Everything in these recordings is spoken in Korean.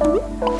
Mm-hmm.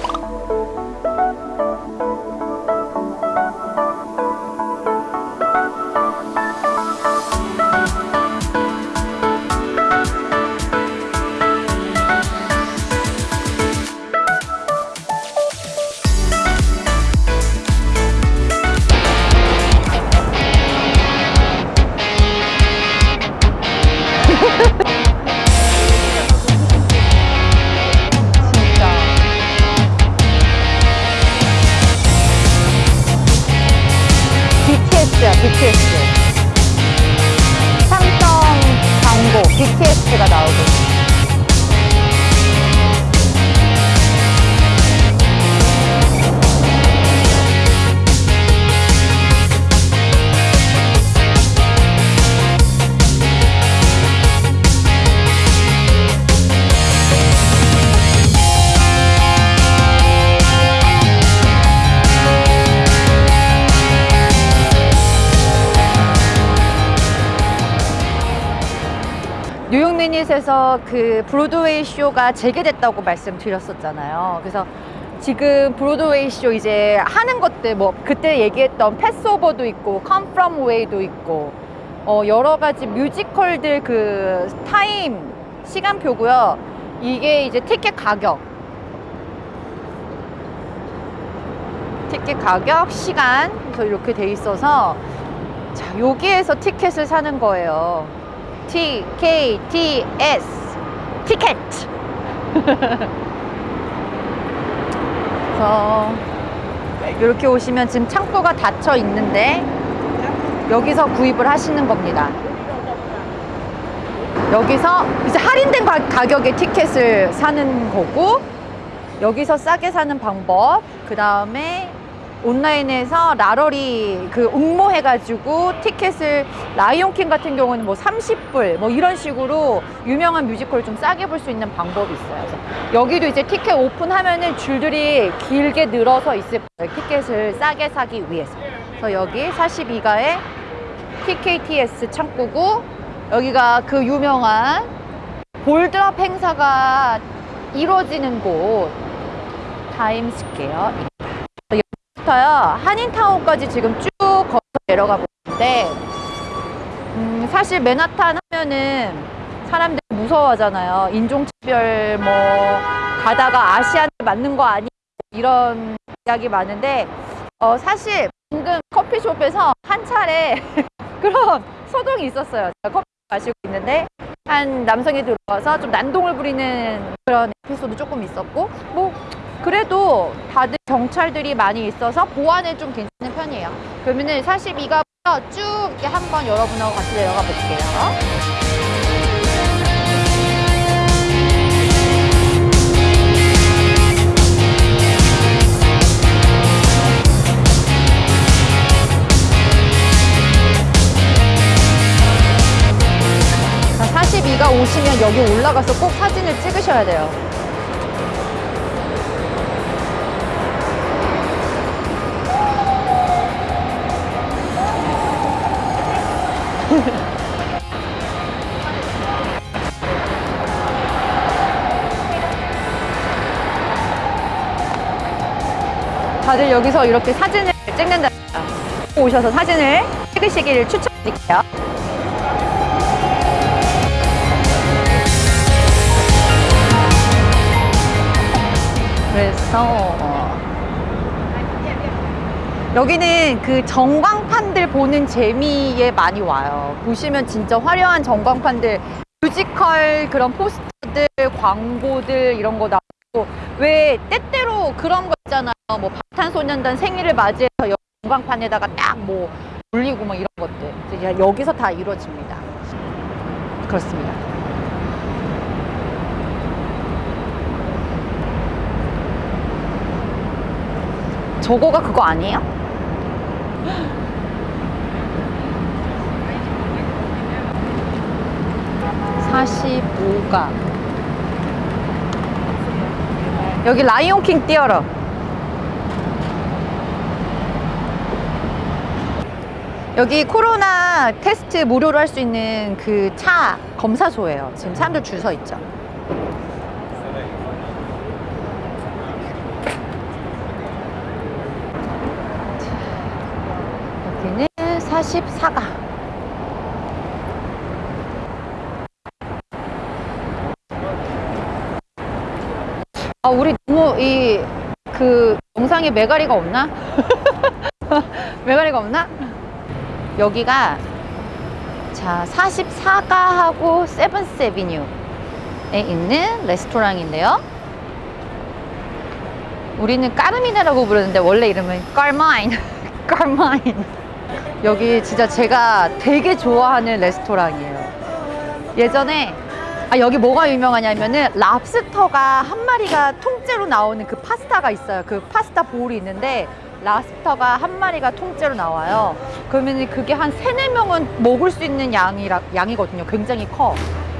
BTS가 나오고. minute에서 그 브로드웨이 쇼가 재개됐다고 말씀드렸었잖아요. 그래서 지금 브로드웨이 쇼 이제 하는 것들 뭐 그때 얘기했던 Pass Over도 있고 Come From Away도 있고 어 여러 가지 뮤지컬들 그 타임 시간표고요. 이게 이제 티켓 가격 티켓 가격, 시간 그래서 이렇게 돼 있어서 자 여기에서 티켓을 사는 거예요. T K T S 티켓. 그래서 이렇게 오시면 지금 창구가 닫혀 있는데 여기서 구입을 하시는 겁니다. 여기서 이제 할인된 가, 가격에 티켓을 사는 거고 여기서 싸게 사는 방법 그 다음에 온라인에서 라러리 그 응모해가지고 티켓을 Lion King 같은 경우는 뭐 30불 뭐 이런 식으로 유명한 뮤지컬 좀 싸게 볼 수 있는 방법이 있어요. 여기도 이제 티켓 오픈하면은 줄들이 길게 늘어서 있을 거예요. 티켓을 싸게 사기 위해서. 그래서 여기 42가에 TKTS 창구고 여기가 그 유명한 ball drop 행사가 이루어지는 곳 타임스퀘어 부터요. 한인타운까지 지금 쭉 걸어 내려가고 있는데 음, 사실 맨하탄 하면은 사람들이 무서워하잖아요. 인종차별 뭐 가다가 Asian을 맞는 거 아니? 이런 이야기 많은데 어, 사실 방금 커피숍에서 한 차례 그런 소동이 있었어요. 제가 커피 마시고 있는데 한 남성이 들어와서 좀 난동을 부리는 그런 에피소드 조금 있었고 뭐 그래도 다들 경찰들이 많이 있어서 보안에 좀 괜찮은 편이에요. 그러면은 42가부터 쭉 이렇게 한번 여러분하고 같이 내려가 볼게요. 자, 42가 오시면 여기 올라가서 꼭 사진을 찍으셔야 돼요. 다들 여기서 이렇게 사진을 찍는다. 오셔서 사진을 찍으시기를 추천드릴게요. 그래서 어, 여기는 그 전광판들 보는 재미에 많이 와요. 보시면 진짜 화려한 전광판들, 뮤지컬 그런 포스터들, 광고들 이런 거 나오고 왜 때때로 그런 거 있잖아요. 뭐 방탄소년단 생일을 맞이해서 전광판에다가 딱 뭐 올리고 뭐 이런 것들 여기서 다 이루어집니다. 그렇습니다. 저거가 그거 아니에요? (45가) 여기 라이온킹 띄어러 여기 코로나 테스트 무료로 할 수 있는 그 차 검사소예요. 지금 사람들 줄 서 있죠. 여기는 44가. 아, 우리 너무 이, 그, 영상에 메가리가 없나? 메가리가 없나? 여기가, 자, 44가하고 세븐스 에비뉴에 있는 레스토랑인데요. 우리는 까르미네라고 부르는데 원래 이름은 깔마인. 깔마인. 여기 진짜 제가 되게 좋아하는 레스토랑이에요. 예전에 아 여기 뭐가 유명하냐면은 랍스터가 한 마리가 통째로 나오는 그 파스타가 있어요. 그 파스타 볼이 있는데 랍스터가 한 마리가 통째로 나와요. 그러면 그게 한 세네 명은 먹을 수 있는 양이라, 양이거든요. 굉장히 커.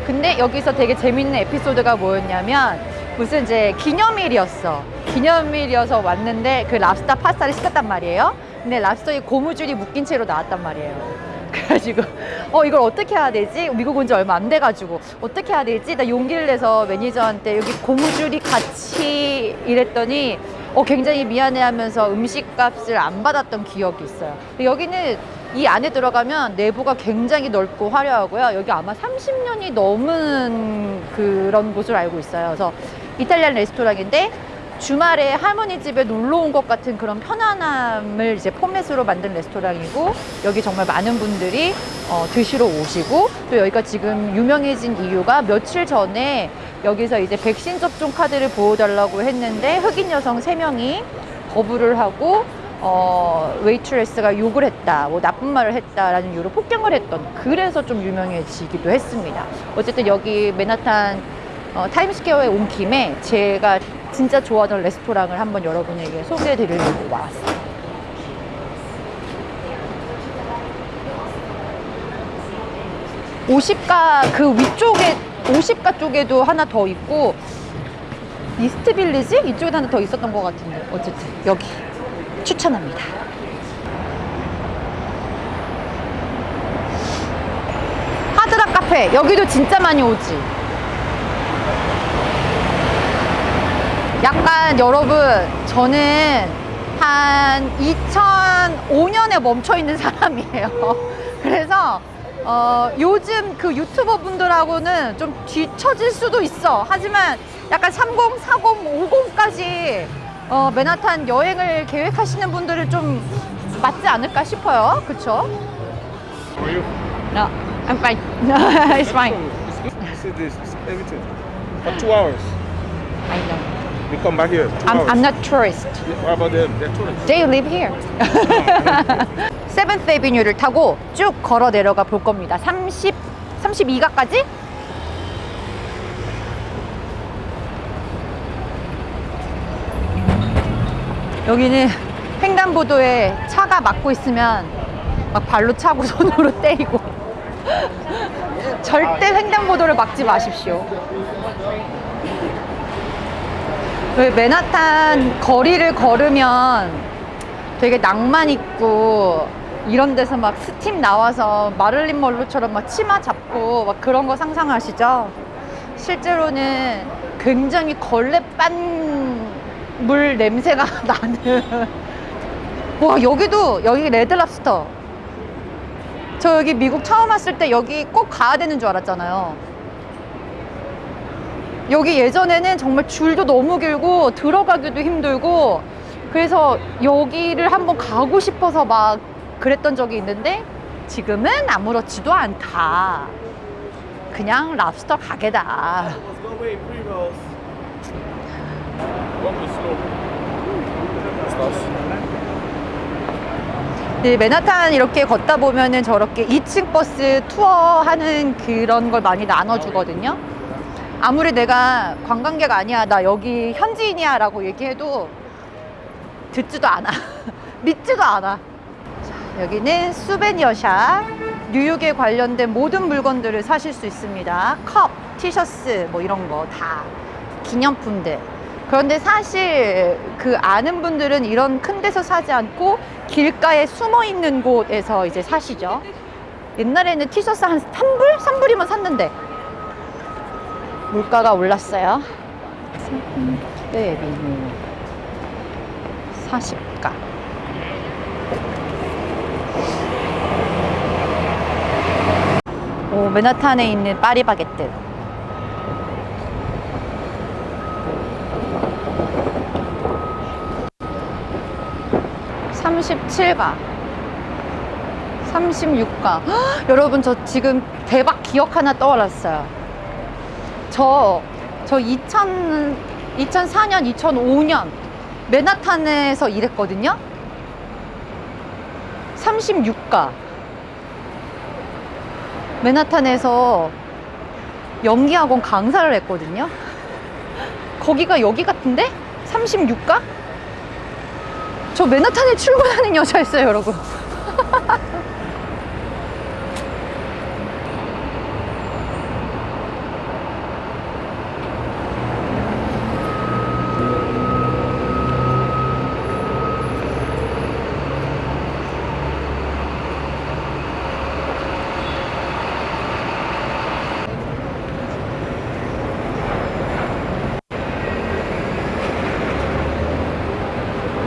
근데 여기서 되게 재밌는 에피소드가 뭐였냐면 무슨 이제 기념일이었어. 기념일이어서 왔는데 그 랍스터 파스타를 시켰단 말이에요. 근데 랍스터에 고무줄이 묶인 채로 나왔단 말이에요. 그래가지고 어 이걸 어떻게 해야 되지? 미국 온 지 얼마 안 돼가지고 어떻게 해야 되지? 나 용기를 내서 매니저한테 여기 고무줄이 같이 이랬더니 어 굉장히 미안해하면서 음식값을 안 받았던 기억이 있어요. 근데 여기는 이 안에 들어가면 내부가 굉장히 넓고 화려하고요. 여기 아마 30년이 넘은 그런 곳으로 알고 있어요. 그래서 이탈리안 레스토랑인데 주말에 할머니 집에 놀러 온 것 같은 그런 편안함을 이제 포맷으로 만든 레스토랑이고 여기 정말 많은 분들이 어, 드시러 오시고 또 여기가 지금 유명해진 이유가 며칠 전에 여기서 이제 백신 접종 카드를 보여달라고 했는데 흑인 여성 세명이 거부를 하고 어, 웨이트레스가 욕을 했다, 뭐 나쁜 말을 했다라는 이유로 폭행을 했던 그래서 좀 유명해지기도 했습니다. 어쨌든 여기 맨하탄 어, 타임스퀘어에 온 김에 제가 진짜 좋아하던 레스토랑을 한번 여러분에게 소개해 드리려고 왔어요. 오십가 그 위쪽에 오십가 쪽에도 하나 더 있고 이스트 빌리지 이쪽에 하나 더 있었던 것 같은데 어쨌든 여기 추천합니다. 하드락 카페 여기도 진짜 많이 오지. 약간 여러분 저는 한 2005년에 멈춰 있는 사람이에요. 그래서 어, 요즘 그 유튜버 분들하고는 좀 뒤처질 수도 있어. 하지만 약간 30, 40, 50까지 어, 맨하탄 여행을 계획하시는 분들은 좀 맞지 않을까 싶어요. 그쵸? Are you? No, I'm fine. It's fine. It's good. See this, it's everything. For two hours. I know. Come back here. I'm. I'm not tourist. What about them? They're tourists. They live here. 세븐스 에비뉴를 타고 쭉 걸어 내려가 볼 겁니다. 30, 32가까지? 여기는 횡단보도에 차가 막고 있으면 막 발로 차고 손으로 때리고 절대 횡단보도를 막지 마십시오. 왜 맨하탄 거리를 걸으면 되게 낭만 있고 이런 데서 막 스팀 나와서 마릴린 먼로처럼 막 치마 잡고 막 그런 거 상상하시죠? 실제로는 굉장히 걸레빤 물 냄새가 나는. 와 여기도 여기 레드랍스터. 저 여기 미국 처음 왔을 때 여기 꼭 가야 되는 줄 알았잖아요 여기 예전에는 정말 줄도 너무 길고 들어가기도 힘들고 그래서 여기를 한번 가고 싶어서 막 그랬던 적이 있는데 지금은 아무렇지도 않다. 그냥 랍스터 가게다. 네, 맨하탄 이렇게 걷다 보면은 저렇게 2층 버스 투어 하는 그런 걸 많이 나눠주거든요. 아무리 내가 관광객 아니야, 나 여기 현지인이야 라고 얘기해도 듣지도 않아. 믿지도 않아. 자, 여기는 수베니어샵. 뉴욕에 관련된 모든 물건들을 사실 수 있습니다. 컵, 티셔츠, 뭐 이런 거 다. 기념품들. 그런데 사실 그 아는 분들은 이런 큰 데서 사지 않고 길가에 숨어 있는 곳에서 이제 사시죠. 옛날에는 티셔츠 한 3불? 3불이면 샀는데 물가가 올랐어요. 네, 메뉴 40가. 오, 맨하탄에 있는 파리바게뜨. 37가. 36가. 여러분, 저 지금 대박 기억 하나 떠올랐어요. 저, 저 2000, 2004년, 2005년 맨하탄에서 일했거든요. 36가. 맨하탄에서 연기학원 강사를 했거든요. 거기가 여기 같은데? 36가? 저 맨하탄에 출근하는 여자였어요, 여러분.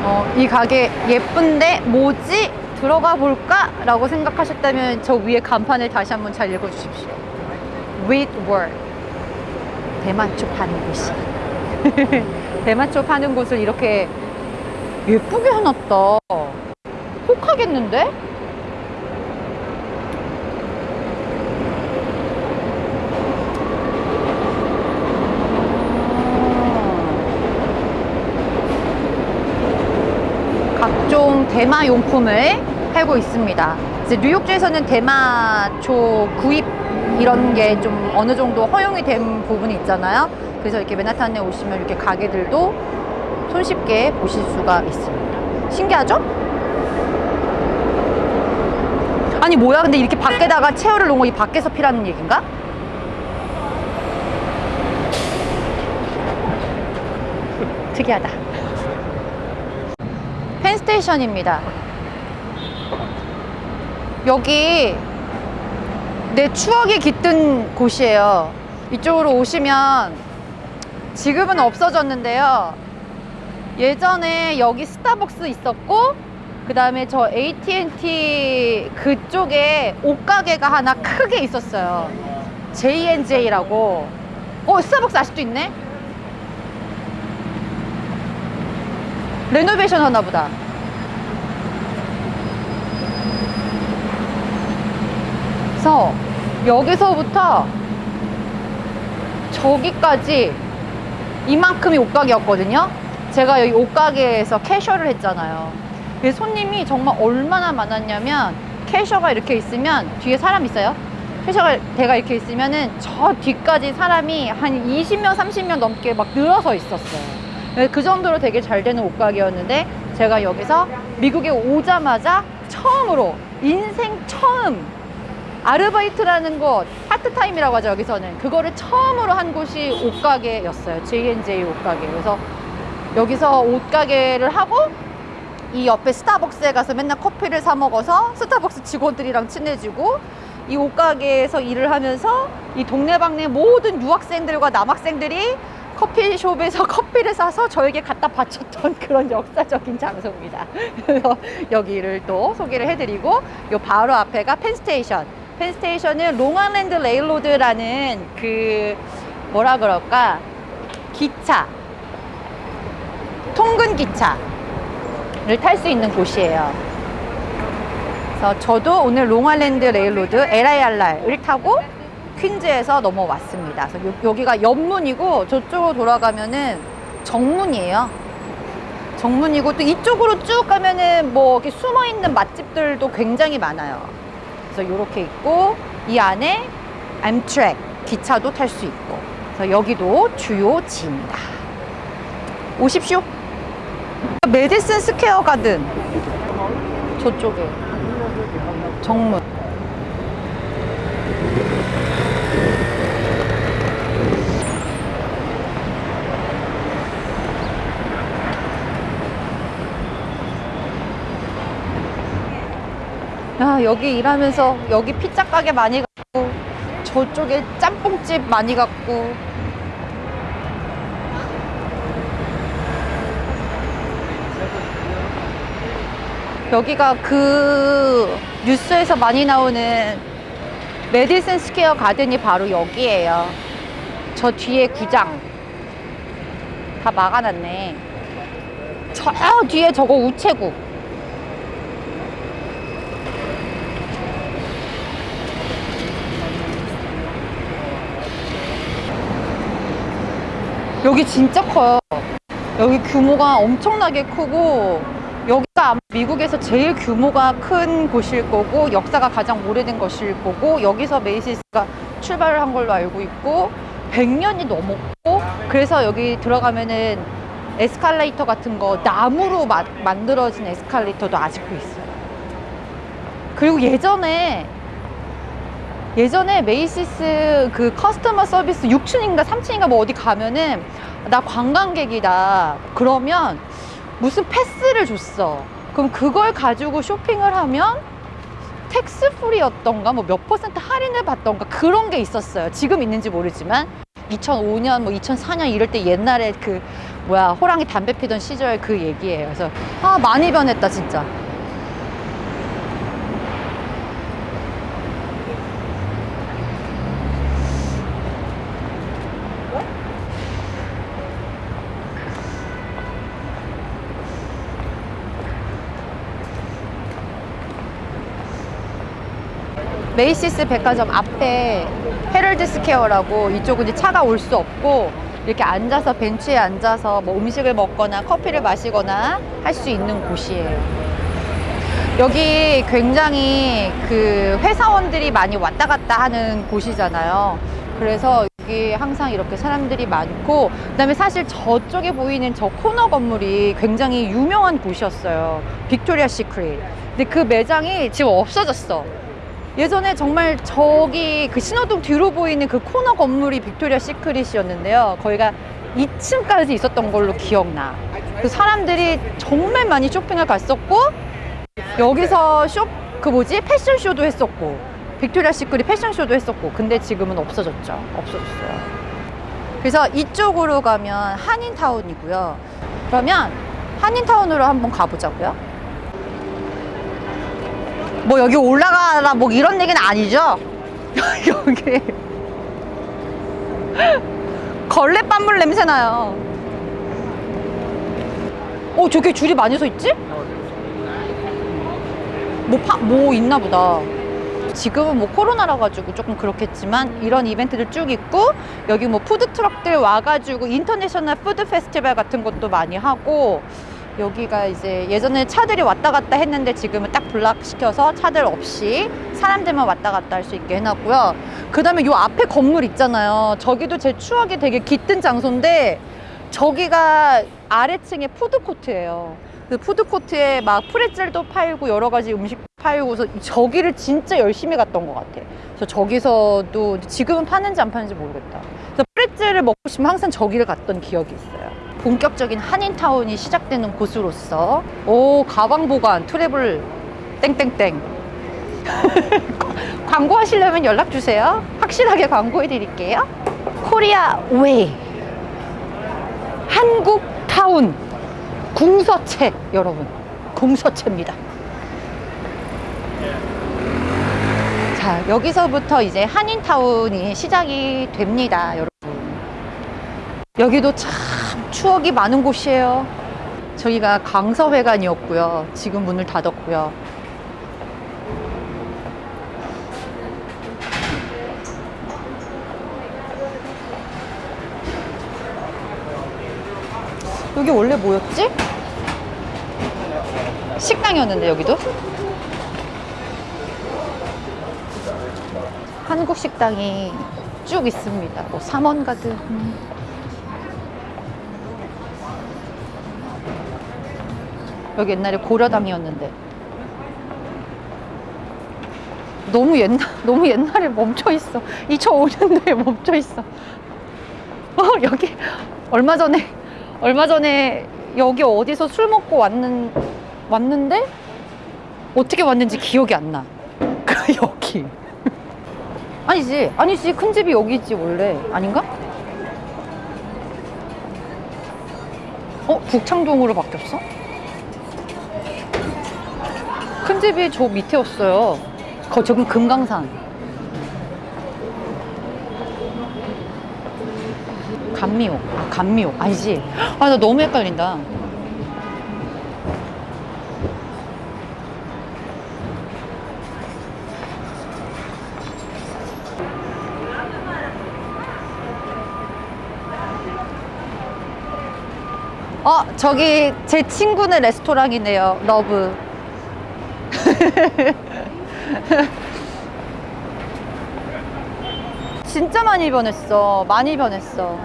어, 이 가게 예쁜데 뭐지? 들어가 볼까? 라고 생각하셨다면 저 위에 간판을 다시 한번 잘 읽어주십시오. With word. 대마초 파는 곳이. 대마초 파는 곳을 이렇게 예쁘게 해놨다. 혹하겠는데? 각종 대마 용품을 팔고 있습니다. 뉴욕주에서는 대마초 구입 이런 게 좀 어느 정도 허용이 된 부분이 있잖아요. 그래서 이렇게 맨하탄에 오시면 이렇게 가게들도 손쉽게 보실 수가 있습니다. 신기하죠? 아니 뭐야 근데 이렇게 밖에다가 체어를 놓은 거 이 밖에서 피라는 얘기인가? 특이하다. 펜스테이션입니다. 여기 내 추억이 깃든 곳이에요. 이쪽으로 오시면 지금은 없어졌는데요. 예전에 여기 스타벅스 있었고 그 다음에 저 AT&T 그쪽에 옷가게가 하나 크게 있었어요. J&J라고. 어, 스타벅스 아직도 있네? 레노베이션 하나 보다. 그래서 여기서부터 저기까지 이만큼이 옷가게였거든요. 제가 여기 옷가게에서 캐셔를 했잖아요. 손님이 정말 얼마나 많았냐면 캐셔가 이렇게 있으면 뒤에 사람 있어요. 캐셔가 대가 이렇게 있으면은 저 뒤까지 사람이 한 20명, 30명 넘게 막 늘어서 있었어요. 네, 그 정도로 되게 잘 되는 옷가게였는데 제가 여기서 미국에 오자마자 처음으로 인생 처음 아르바이트라는 곳 파트타임이라고 하죠 여기서는 그거를 처음으로 한 곳이 옷가게였어요 J&J 옷가게 그래서 여기서 옷가게를 하고 이 옆에 스타벅스에 가서 맨날 커피를 사 먹어서 스타벅스 직원들이랑 친해지고 이 옷가게에서 일을 하면서 이 동네방네 모든 유학생들과 남학생들이 커피숍에서 커피를 사서 저에게 갖다 바쳤던 그런 역사적인 장소입니다. 그래서 여기를 또 소개를 해드리고 요 바로 앞에가 펜스테이션. 펜스테이션은 Long Island Railroad라는 그 뭐라 그럴까 기차 통근 기차를 탈 수 있는 곳이에요. 그래서 저도 오늘 Long Island Railroad LIRR을 타고 퀸즈에서 넘어왔습니다. 그래서 요- 여기가 옆문이고 저쪽으로 돌아가면은 정문이에요. 정문이고 또 이쪽으로 쭉 가면은 뭐 이렇게 숨어 있는 맛집들도 굉장히 많아요. 그래서 이렇게 있고 이 안에 암트랙 기차도 탈 수 있고 그래서 여기도 주요 지입니다. 오십시오. 메디슨 스퀘어 가든 저쪽에 정문. 야, 여기 일하면서 여기 피자 가게 많이 갔고 저쪽에 짬뽕집 많이 갔고 여기가 그 뉴스에서 많이 나오는 메디슨 스퀘어 가든이 바로 여기에요. 저 뒤에 구장. 다 막아놨네. 저 뒤에 저거 우체국. 여기 진짜 커요. 여기 규모가 엄청나게 크고 여기가 아마 미국에서 제일 규모가 큰 곳일 거고 역사가 가장 오래된 것일 거고 여기서 Macy's가 출발을 한 걸로 알고 있고 100년이 넘었고 그래서 여기 들어가면은 에스컬레이터 같은 거 나무로 마- 만들어진 에스컬레이터도 아직도 있어요. 그리고 예전에 예전에 Macy's 그 customer service 6층인가 3층인가 뭐 어디 가면은 나 관광객이다. 그러면 무슨 패스를 줬어. 그럼 그걸 가지고 쇼핑을 하면 tax free였던가 뭐 몇 퍼센트 할인을 받던가 그런 게 있었어요. 지금 있는지 모르지만 2005년 뭐 2004년 이럴 때 옛날에 그 뭐야 호랑이 담배 피던 시절 그 얘기예요. 그래서 아 많이 변했다 진짜 Macy's 백화점 앞에 Herald Square라고 이쪽은 이제 차가 올 수 없고 이렇게 앉아서 벤치에 앉아서 뭐 음식을 먹거나 커피를 마시거나 할 수 있는 곳이에요. 여기 굉장히 그 회사원들이 많이 왔다 갔다 하는 곳이잖아요. 그래서 여기 항상 이렇게 사람들이 많고 그 다음에 사실 저쪽에 보이는 저 코너 건물이 굉장히 유명한 곳이었어요. Victoria's Secret. 근데 그 매장이 지금 없어졌어. 예전에 정말 저기 그 신호등 뒤로 보이는 그 코너 건물이 Victoria's Secret이었는데요. 거기가 2층까지 있었던 걸로 기억나. 그 사람들이 정말 많이 쇼핑을 갔었고 여기서 쇼 그 뭐지 패션쇼도 했었고 Victoria's Secret 패션쇼도 했었고 근데 지금은 없어졌죠. 없어졌어요. 그래서 이쪽으로 가면 한인타운이고요. 그러면 한인타운으로 한번 가보자고요. 뭐 여기 올라가라 뭐 이런 얘기는 아니죠? 여기 걸레 빤물 냄새 나요. 어 저기 줄이 많이 서 있지? 뭐, 파, 뭐 있나 보다. 지금은 뭐 코로나라 가지고 조금 그렇겠지만 이런 이벤트들 쭉 있고 여기 뭐 food truck들 와가지고 international food festival 같은 것도 많이 하고 여기가 이제 예전에 차들이 왔다 갔다 했는데 지금은 딱 block시켜서 차들 없이 사람들만 왔다 갔다 할 수 있게 해놨고요. 그 다음에 요 앞에 건물 있잖아요. 저기도 제 추억이 되게 깃든 장소인데 저기가 아래층에 food court예요. 그 food court에 막 pretzel도 팔고 여러 가지 음식 팔고서 저기를 진짜 열심히 갔던 것 같아. 그래서 저기서도 지금은 파는지 안 파는지 모르겠다. 그래서 pretzel을 먹고 싶으면 항상 저기를 갔던 기억이 있어요. 본격적인 한인타운이 시작되는 곳으로서 오 가방 보관 travel 땡땡땡 광고하시려면 연락 주세요. 확실하게 광고해 드릴게요. Korea Way 한국 타운 궁서체 여러분 궁서체입니다. 자 여기서부터 이제 한인타운이 시작이 됩니다, 여러분. 여기도 참 추억이 많은 곳이에요. 저희가 강서회관이었고요. 지금 문을 닫았고요. 여기 원래 뭐였지? 식당이었는데 여기도? 한국 식당이 쭉 있습니다. 뭐 삼원가드. 여기 옛날에 고려당이었는데. 너무 옛날 너무 옛날에 멈춰 있어. 2005년도에 멈춰 있어. 어 여기 얼마 전에 얼마 전에 여기 어디서 술 먹고 왔는 왔는데 어떻게 왔는지 기억이 안나. 그 여기. 아니지 아니지. 큰 집이 여기지 원래. 아닌가? 어 북창동으로 바뀌었어? 큰 집이 저 밑에였어요. 거, 저기 금강산. 감미옥. 아 감미옥. 아니지? 아 나 너무 헷갈린다. 아 저기 제 친구네 레스토랑이네요 love. 진짜 많이 변했어. 많이 변했어.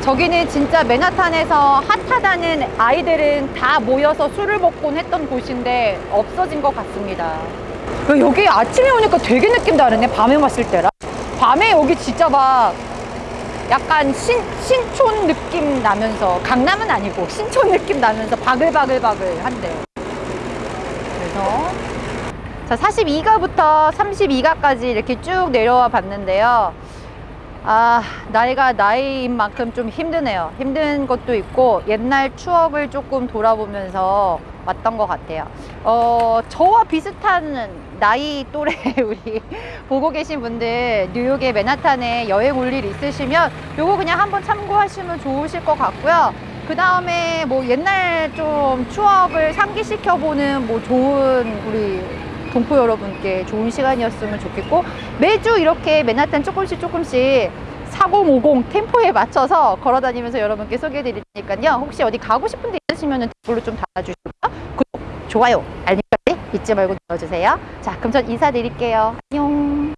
저기는 진짜 맨하탄에서 핫하다는 아이들은 다 모여서 술을 먹곤 했던 곳인데 없어진 것 같습니다. 야, 여기 아침에 오니까 되게 느낌 다르네. 밤에 왔을 때랑. 밤에 여기 진짜 막 약간 신, 신촌 느낌 나면서 강남은 아니고 신촌 느낌 나면서 바글바글바글 한데 그래서 자 42가부터 32가까지 이렇게 쭉 내려와 봤는데요. 아 나이가 나이인 만큼 좀 힘드네요. 힘든 것도 있고 옛날 추억을 조금 돌아보면서 왔던 것 같아요. 어 저와 비슷한 나이 또래 우리 보고 계신 분들 뉴욕의 맨하탄에 여행 올 일 있으시면 요거 그냥 한번 참고하시면 좋으실 것 같고요. 그 다음에 뭐 옛날 좀 추억을 상기시켜 보는 뭐 좋은 우리 동포 여러분께 좋은 시간이었으면 좋겠고 매주 이렇게 맨하탄 조금씩 조금씩 4050 템포에 맞춰서 걸어 다니면서 여러분께 소개해 드릴 테니까요. 혹시 어디 가고 싶은 데 있으시면 댓글로 좀 달아주시고요. 구독, 좋아요, 알림까지 잊지 말고 눌러주세요. 자 그럼 전 인사드릴게요. 안녕